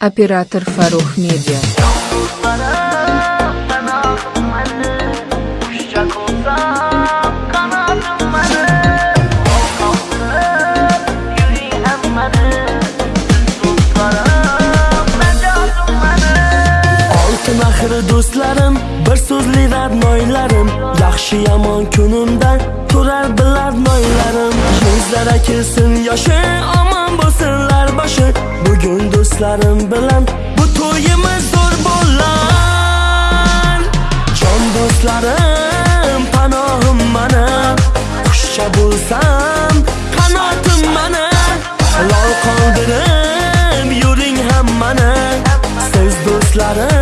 Оператор Фарух Медиа. Oltin do'stlarim bir so'zli radnoylarim yaxshi yomon kunimda turar bilar noylarim. Yuzlara kelsin yoshi omon bo'lsinlar boshi. Bugun do'stlarim do'stlarim panohim mana qushcha bo'lsam qanotim mana lol qoldirib yuring hammani siz do'stlarim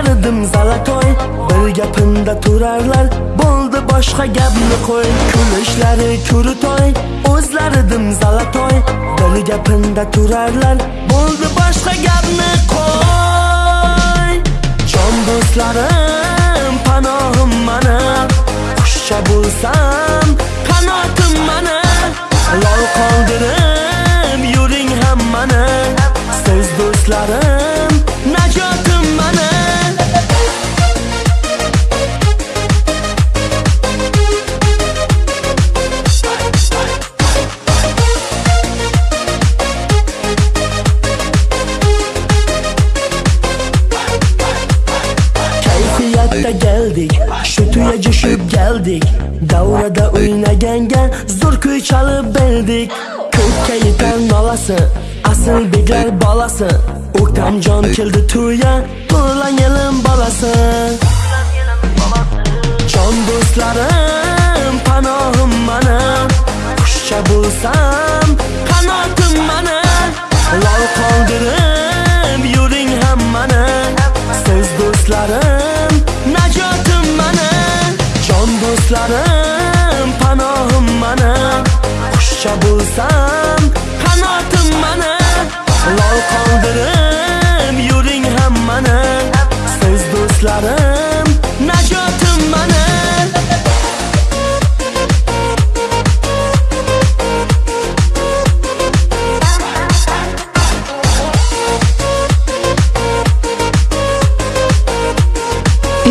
o'zlari zalatoy bir gapimda turarlar. Bo'ldi boshqa gapni qo'y. Kulishlari ko'ritoy o'zlaridim zalatoy bir gapimda turarlar. Bo'ldi boshqa gapni qo'y. Jon do'stlarim. Kayfiyatda geldik shu tuya jo'shib geldik. Davrada o'ynaganga zo'r kuy chalib berdik ko'kka yetar nolasi asl beklar bolasi o'ktamjon keldi tuya to'lan yelim bolasi jon do'stlarim panohim mana qushcha bo'lsam qanotim mana lol qoldirib Qushlarim panohim mana qushcha bo'lsam qanotim mana lol qoldirib yuring hammani siz do'stlarim najotim mana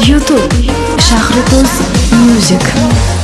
YouTube Shahrido'z Music